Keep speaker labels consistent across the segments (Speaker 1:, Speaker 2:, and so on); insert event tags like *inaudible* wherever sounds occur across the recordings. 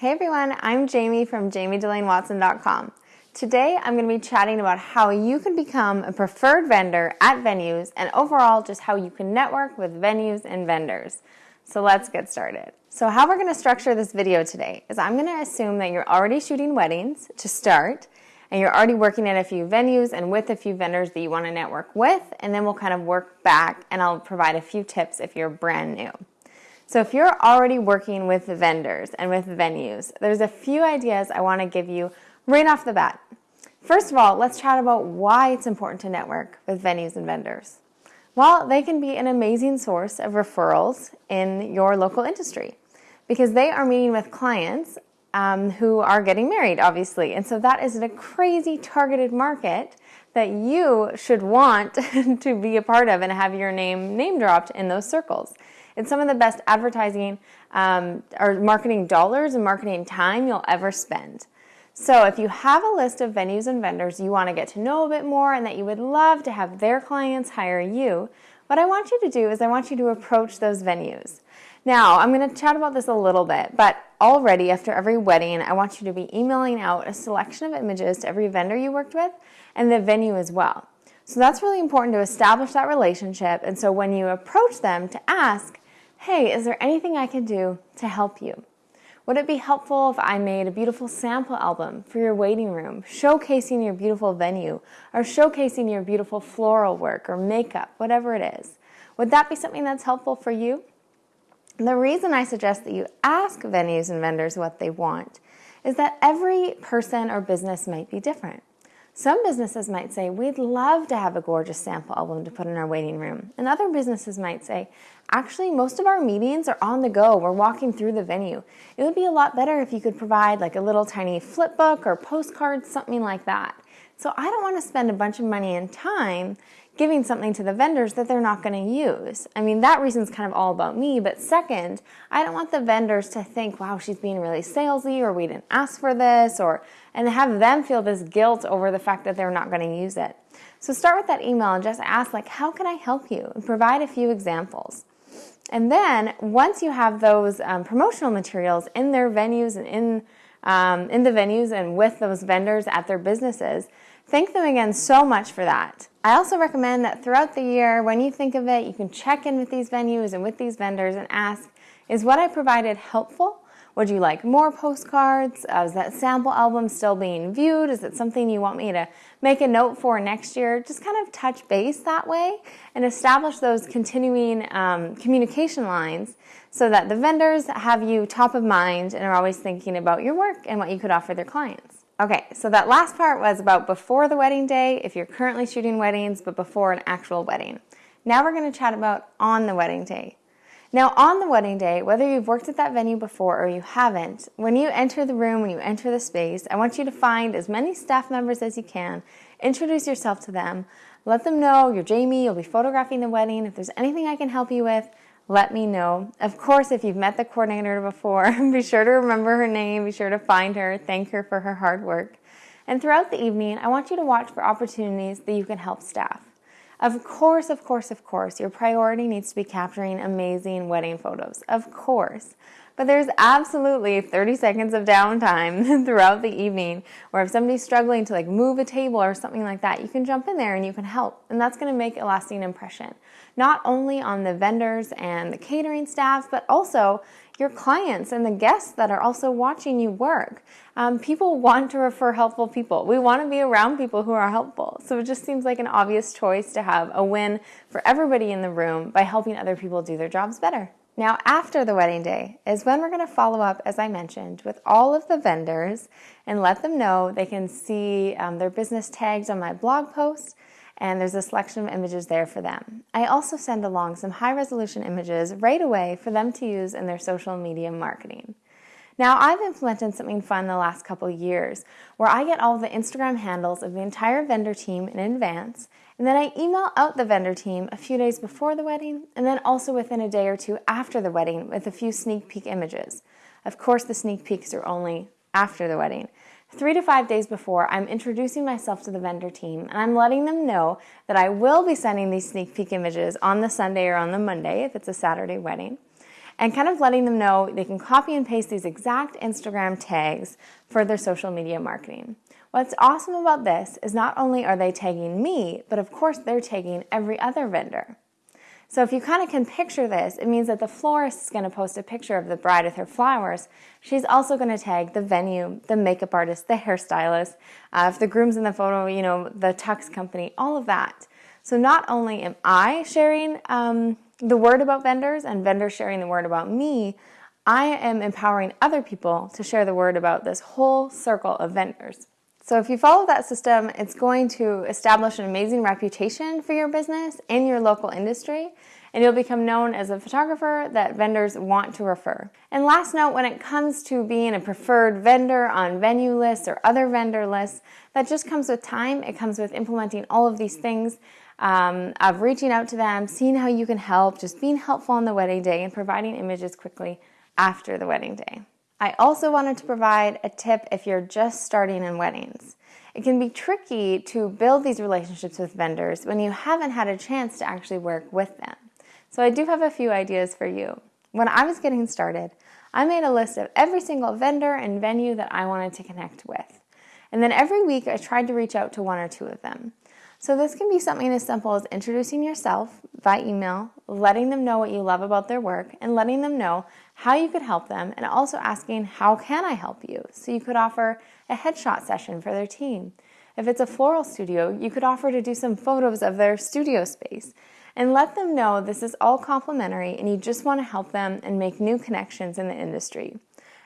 Speaker 1: Hey everyone, I'm Jamie from jamiedelainewatson.com. Today I'm going to be chatting about how you can become a preferred vendor at venues and overall just how you can network with venues and vendors. So let's get started. So how we're going to structure this video today is I'm going to assume that you're already shooting weddings to start and you're already working at a few venues and with a few vendors that you want to network with and then we'll kind of work back and I'll provide a few tips if you're brand new. So if you're already working with vendors and with venues, there's a few ideas I want to give you right off the bat. First of all, let's chat about why it's important to network with venues and vendors. Well, they can be an amazing source of referrals in your local industry because they are meeting with clients um, who are getting married, obviously. And so that is a crazy targeted market that you should want *laughs* to be a part of and have your name name dropped in those circles. It's some of the best advertising um, or marketing dollars and marketing time you'll ever spend. So if you have a list of venues and vendors you want to get to know a bit more and that you would love to have their clients hire you, what I want you to do is I want you to approach those venues. Now, I'm going to chat about this a little bit, but already after every wedding, I want you to be emailing out a selection of images to every vendor you worked with and the venue as well. So that's really important to establish that relationship. And so when you approach them to ask, hey, is there anything I can do to help you? Would it be helpful if I made a beautiful sample album for your waiting room, showcasing your beautiful venue, or showcasing your beautiful floral work or makeup, whatever it is? Would that be something that's helpful for you? The reason I suggest that you ask venues and vendors what they want is that every person or business might be different. Some businesses might say, we'd love to have a gorgeous sample album to put in our waiting room. And other businesses might say, actually, most of our meetings are on the go. We're walking through the venue. It would be a lot better if you could provide like a little tiny flip book or postcard, something like that. So I don't want to spend a bunch of money and time giving something to the vendors that they're not going to use. I mean, that reason's kind of all about me. But second, I don't want the vendors to think, wow, she's being really salesy or we didn't ask for this or, and have them feel this guilt over the fact that they're not going to use it. So start with that email and just ask like, how can I help you? And provide a few examples. And then once you have those um, promotional materials in their venues and in, um, in the venues and with those vendors at their businesses, Thank them again so much for that. I also recommend that throughout the year, when you think of it, you can check in with these venues and with these vendors and ask, is what I provided helpful? Would you like more postcards? Uh, is that sample album still being viewed? Is it something you want me to make a note for next year? Just kind of touch base that way and establish those continuing um, communication lines so that the vendors have you top of mind and are always thinking about your work and what you could offer their clients. Okay, so that last part was about before the wedding day, if you're currently shooting weddings, but before an actual wedding. Now we're going to chat about on the wedding day. Now, on the wedding day, whether you've worked at that venue before or you haven't, when you enter the room, when you enter the space, I want you to find as many staff members as you can, introduce yourself to them, let them know you're Jamie, you'll be photographing the wedding. If there's anything I can help you with, let me know. Of course, if you've met the coordinator before, *laughs* be sure to remember her name, be sure to find her, thank her for her hard work. And throughout the evening, I want you to watch for opportunities that you can help staff. Of course, of course, of course, your priority needs to be capturing amazing wedding photos. Of course. But there's absolutely 30 seconds of downtime *laughs* throughout the evening where if somebody's struggling to like move a table or something like that, you can jump in there and you can help. And that's going to make a lasting impression, not only on the vendors and the catering staff, but also your clients and the guests that are also watching you work. Um, people want to refer helpful people. We want to be around people who are helpful. So it just seems like an obvious choice to have a win for everybody in the room by helping other people do their jobs better. Now, after the wedding day is when we're going to follow up, as I mentioned, with all of the vendors and let them know they can see um, their business tags on my blog post and there's a selection of images there for them. I also send along some high resolution images right away for them to use in their social media marketing. Now, I've implemented something fun the last couple years where I get all the Instagram handles of the entire vendor team in advance and then I email out the vendor team a few days before the wedding and then also within a day or two after the wedding with a few sneak peek images. Of course, the sneak peeks are only after the wedding. Three to five days before, I'm introducing myself to the vendor team and I'm letting them know that I will be sending these sneak peek images on the Sunday or on the Monday if it's a Saturday wedding. And kind of letting them know they can copy and paste these exact Instagram tags for their social media marketing. What's awesome about this is not only are they tagging me, but of course they're tagging every other vendor. So if you kind of can picture this, it means that the florist is going to post a picture of the bride with her flowers. She's also going to tag the venue, the makeup artist, the hairstylist, uh, if the groom's in the photo, you know, the tux company, all of that. So not only am I sharing um, the word about vendors and vendors sharing the word about me, I am empowering other people to share the word about this whole circle of vendors. So if you follow that system, it's going to establish an amazing reputation for your business in your local industry, and you'll become known as a photographer that vendors want to refer. And last note, when it comes to being a preferred vendor on venue lists or other vendor lists, that just comes with time. It comes with implementing all of these things um, of reaching out to them, seeing how you can help, just being helpful on the wedding day, and providing images quickly after the wedding day. I also wanted to provide a tip if you're just starting in weddings. It can be tricky to build these relationships with vendors when you haven't had a chance to actually work with them. So I do have a few ideas for you. When I was getting started, I made a list of every single vendor and venue that I wanted to connect with. And then every week I tried to reach out to one or two of them. So this can be something as simple as introducing yourself by email, letting them know what you love about their work, and letting them know how you could help them, and also asking, how can I help you? So you could offer a headshot session for their team. If it's a floral studio, you could offer to do some photos of their studio space and let them know this is all complimentary and you just want to help them and make new connections in the industry.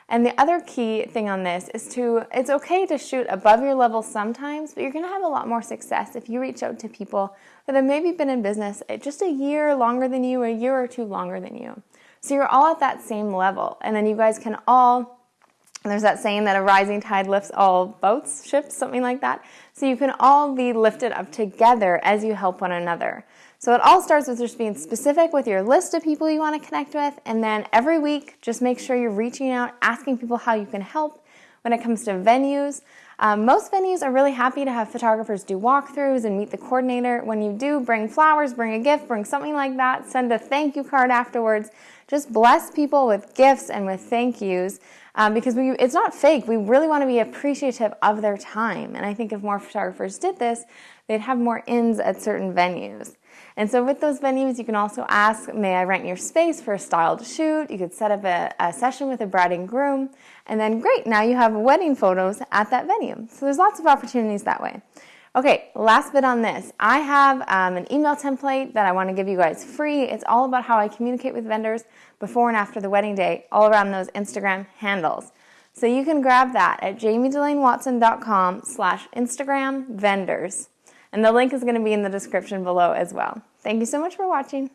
Speaker 1: And the other key thing on this is to, it's okay to shoot above your level sometimes, but you're going to have a lot more success if you reach out to people that have maybe been in business eh, just a year longer than you, a year or two longer than you. So you're all at that same level. And then you guys can all, there's that saying that a rising tide lifts all boats, ships, something like that. So you can all be lifted up together as you help one another. So it all starts with just being specific with your list of people you want to connect with, and then every week, just make sure you're reaching out, asking people how you can help. When it comes to venues, um, most venues are really happy to have photographers do walkthroughs and meet the coordinator. When you do, bring flowers, bring a gift, bring something like that, send a thank you card afterwards. Just bless people with gifts and with thank yous um, because we, it's not fake. We really want to be appreciative of their time. And I think if more photographers did this, they'd have more ins at certain venues. And so with those venues, you can also ask, may I rent your space for a styled shoot? You could set up a, a session with a bride and groom. And then great, now you have wedding photos at that venue. So there's lots of opportunities that way. Okay, last bit on this. I have um, an email template that I want to give you guys free. It's all about how I communicate with vendors before and after the wedding day, all around those Instagram handles. So you can grab that at jamiedelainewatson.com slash Instagram vendors. And the link is going to be in the description below as well. Thank you so much for watching.